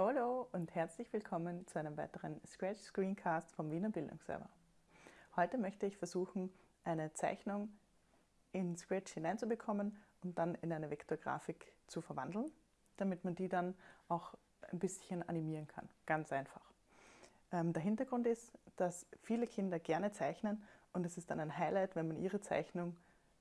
Hallo und herzlich willkommen zu einem weiteren Scratch Screencast vom Wiener Bildungsserver. Heute möchte ich versuchen, eine Zeichnung in Scratch hineinzubekommen und dann in eine Vektorgrafik zu verwandeln, damit man die dann auch ein bisschen animieren kann. Ganz einfach. Ähm, der Hintergrund ist, dass viele Kinder gerne zeichnen und es ist dann ein Highlight, wenn man ihre Zeichnung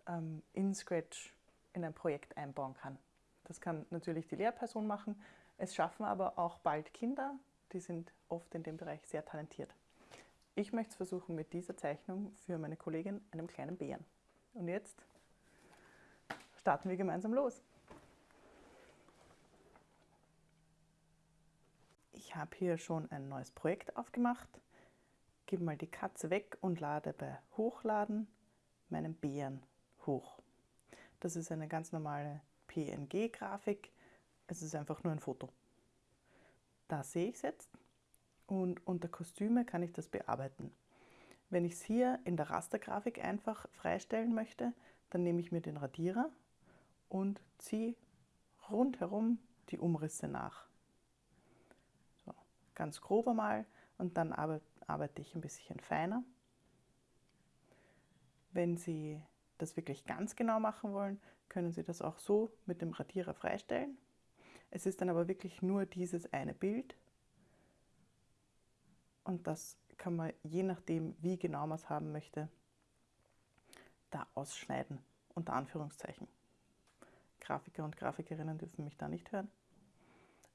ähm, in Scratch in ein Projekt einbauen kann. Das kann natürlich die Lehrperson machen, es schaffen aber auch bald Kinder, die sind oft in dem Bereich sehr talentiert. Ich möchte es versuchen mit dieser Zeichnung für meine Kollegin, einem kleinen Bären. Und jetzt starten wir gemeinsam los. Ich habe hier schon ein neues Projekt aufgemacht. Gebe mal die Katze weg und lade bei Hochladen meinen Bären hoch. Das ist eine ganz normale PNG-Grafik. Es ist einfach nur ein Foto. Da sehe ich es jetzt und unter Kostüme kann ich das bearbeiten. Wenn ich es hier in der Rastergrafik einfach freistellen möchte, dann nehme ich mir den Radierer und ziehe rundherum die Umrisse nach. So, ganz grob einmal und dann arbeite ich ein bisschen feiner. Wenn Sie das wirklich ganz genau machen wollen, können Sie das auch so mit dem Radierer freistellen. Es ist dann aber wirklich nur dieses eine Bild und das kann man je nachdem, wie genau man es haben möchte, da ausschneiden, unter Anführungszeichen. Grafiker und Grafikerinnen dürfen mich da nicht hören.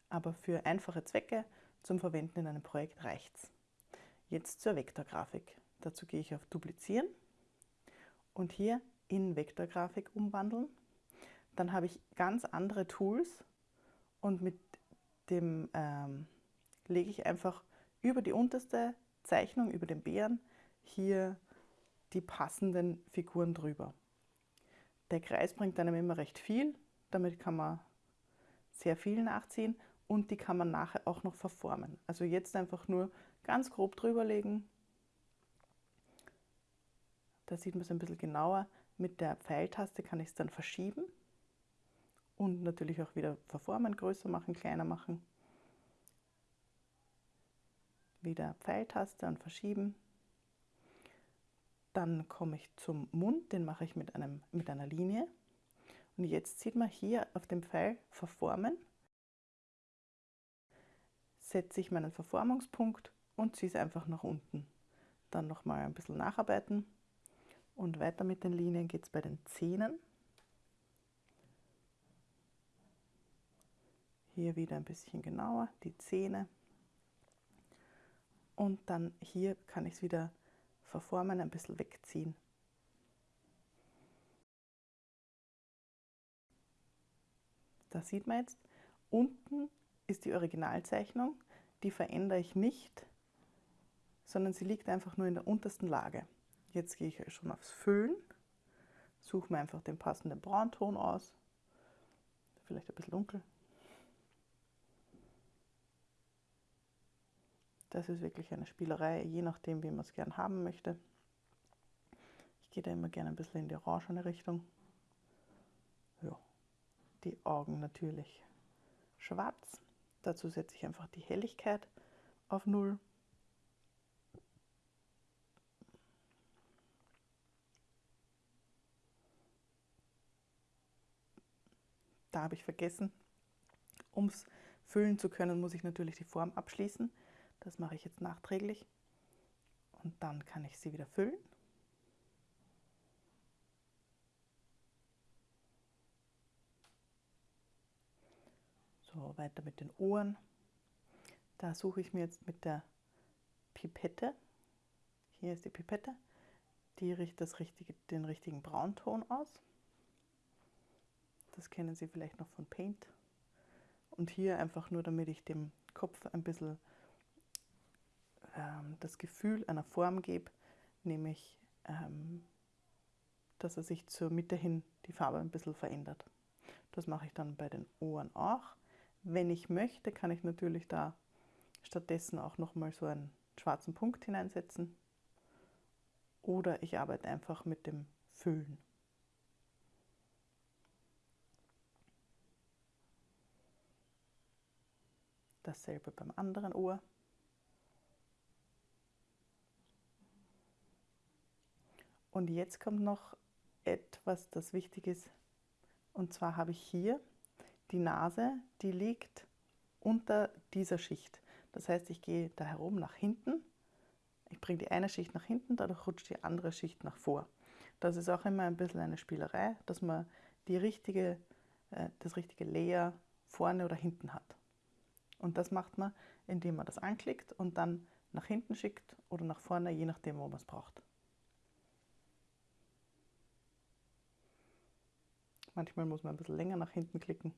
Aber für einfache Zwecke zum Verwenden in einem Projekt reicht es. Jetzt zur Vektorgrafik. Dazu gehe ich auf Duplizieren und hier in Vektorgrafik umwandeln. Dann habe ich ganz andere Tools und mit dem ähm, lege ich einfach über die unterste Zeichnung, über den Bären, hier die passenden Figuren drüber. Der Kreis bringt einem immer recht viel, damit kann man sehr viel nachziehen und die kann man nachher auch noch verformen. Also jetzt einfach nur ganz grob drüber legen. Da sieht man es ein bisschen genauer. Mit der Pfeiltaste kann ich es dann verschieben und natürlich auch wieder verformen, größer machen, kleiner machen. Wieder Pfeiltaste und verschieben. Dann komme ich zum Mund, den mache ich mit, einem, mit einer Linie. Und jetzt sieht man hier auf dem Pfeil verformen. Setze ich meinen Verformungspunkt und ziehe es einfach nach unten. Dann nochmal ein bisschen nacharbeiten. Und weiter mit den Linien geht es bei den Zähnen. Hier wieder ein bisschen genauer, die Zähne. Und dann hier kann ich es wieder verformen, ein bisschen wegziehen. Da sieht man jetzt, unten ist die Originalzeichnung, die verändere ich nicht, sondern sie liegt einfach nur in der untersten Lage. Jetzt gehe ich schon aufs Füllen, suche mir einfach den passenden Braunton aus, vielleicht ein bisschen dunkel. Das ist wirklich eine Spielerei, je nachdem, wie man es gern haben möchte. Ich gehe da immer gerne ein bisschen in die orangene Richtung. Ja, die Augen natürlich schwarz. Dazu setze ich einfach die Helligkeit auf 0. Da habe ich vergessen, um es füllen zu können, muss ich natürlich die Form abschließen. Das mache ich jetzt nachträglich und dann kann ich sie wieder füllen. So, weiter mit den Ohren. Da suche ich mir jetzt mit der Pipette, hier ist die Pipette, die riecht das richtige, den richtigen Braunton aus. Das kennen Sie vielleicht noch von Paint. Und hier einfach nur, damit ich dem Kopf ein bisschen ähm, das Gefühl einer Form gebe, nämlich ähm, dass er sich zur Mitte hin die Farbe ein bisschen verändert. Das mache ich dann bei den Ohren auch. Wenn ich möchte, kann ich natürlich da stattdessen auch nochmal so einen schwarzen Punkt hineinsetzen. Oder ich arbeite einfach mit dem Füllen. Da Dasselbe beim anderen Ohr. Und jetzt kommt noch etwas, das wichtig ist. Und zwar habe ich hier die Nase, die liegt unter dieser Schicht. Das heißt, ich gehe da herum nach hinten. Ich bringe die eine Schicht nach hinten, dadurch rutscht die andere Schicht nach vor. Das ist auch immer ein bisschen eine Spielerei, dass man die richtige, äh, das richtige Layer vorne oder hinten hat. Und das macht man, indem man das anklickt und dann nach hinten schickt oder nach vorne, je nachdem, wo man es braucht. Manchmal muss man ein bisschen länger nach hinten klicken,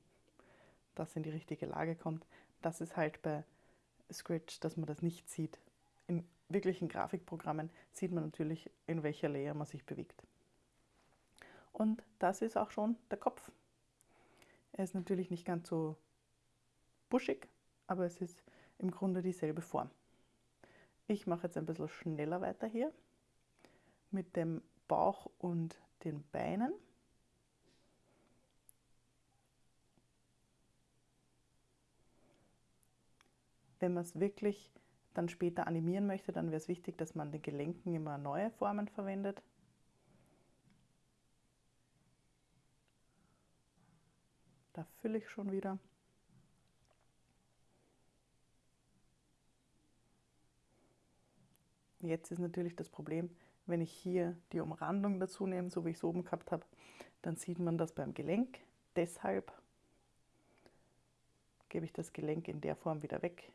dass es in die richtige Lage kommt. Das ist halt bei Scratch, dass man das nicht sieht. In wirklichen Grafikprogrammen sieht man natürlich, in welcher Layer man sich bewegt. Und das ist auch schon der Kopf. Er ist natürlich nicht ganz so buschig, aber es ist im Grunde dieselbe Form. Ich mache jetzt ein bisschen schneller weiter hier mit dem Bauch und den Beinen. Wenn man es wirklich dann später animieren möchte, dann wäre es wichtig, dass man den Gelenken immer neue Formen verwendet. Da fülle ich schon wieder. Jetzt ist natürlich das Problem, wenn ich hier die Umrandung dazu nehme, so wie ich es oben gehabt habe, dann sieht man das beim Gelenk. Deshalb gebe ich das Gelenk in der Form wieder weg,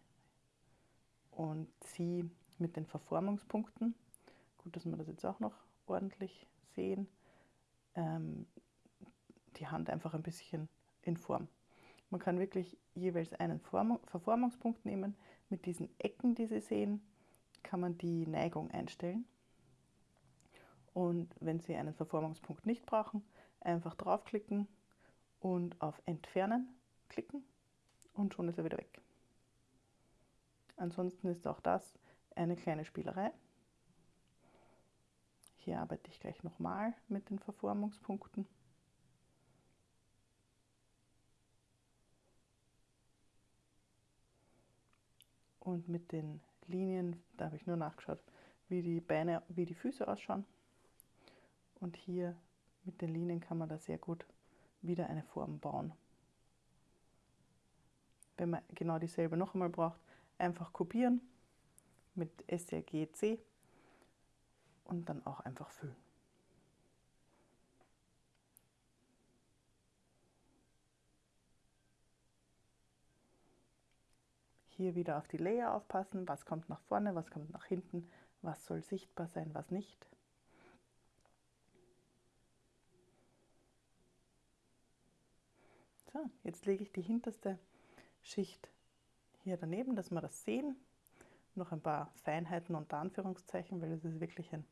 und ziehe mit den Verformungspunkten, gut, dass wir das jetzt auch noch ordentlich sehen, ähm, die Hand einfach ein bisschen in Form. Man kann wirklich jeweils einen Form Verformungspunkt nehmen. Mit diesen Ecken, die Sie sehen, kann man die Neigung einstellen. Und wenn Sie einen Verformungspunkt nicht brauchen, einfach draufklicken und auf Entfernen klicken und schon ist er wieder weg. Ansonsten ist auch das eine kleine Spielerei. Hier arbeite ich gleich nochmal mit den Verformungspunkten. Und mit den Linien, da habe ich nur nachgeschaut, wie die Beine, wie die Füße ausschauen. Und hier mit den Linien kann man da sehr gut wieder eine Form bauen. Wenn man genau dieselbe noch einmal braucht, einfach kopieren mit SRGC und dann auch einfach füllen. Hier wieder auf die Layer aufpassen, was kommt nach vorne, was kommt nach hinten, was soll sichtbar sein, was nicht. So, jetzt lege ich die hinterste Schicht hier daneben, dass wir das sehen. Noch ein paar Feinheiten unter Anführungszeichen, weil es ist wirklich ein,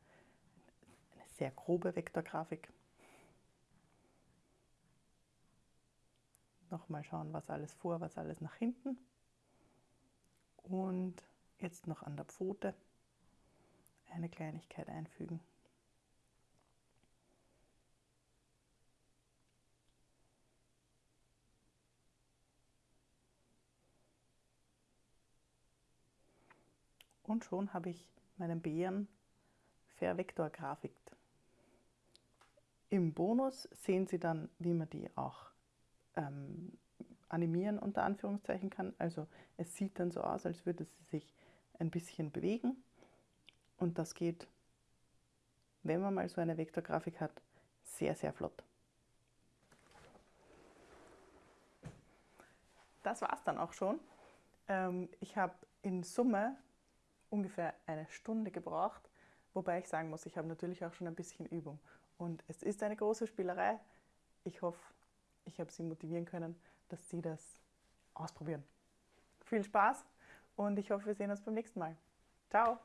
eine sehr grobe Vektorgrafik. Nochmal schauen, was alles vor, was alles nach hinten. Und jetzt noch an der Pfote eine Kleinigkeit einfügen. Und schon habe ich meinen Bären vervektorgrafikt. Im Bonus sehen Sie dann, wie man die auch ähm, animieren unter Anführungszeichen kann. Also es sieht dann so aus, als würde sie sich ein bisschen bewegen. Und das geht, wenn man mal so eine Vektorgrafik hat, sehr, sehr flott. Das war es dann auch schon. Ähm, ich habe in Summe ungefähr eine Stunde gebraucht, wobei ich sagen muss, ich habe natürlich auch schon ein bisschen Übung. Und es ist eine große Spielerei. Ich hoffe, ich habe Sie motivieren können, dass Sie das ausprobieren. Viel Spaß und ich hoffe, wir sehen uns beim nächsten Mal. Ciao!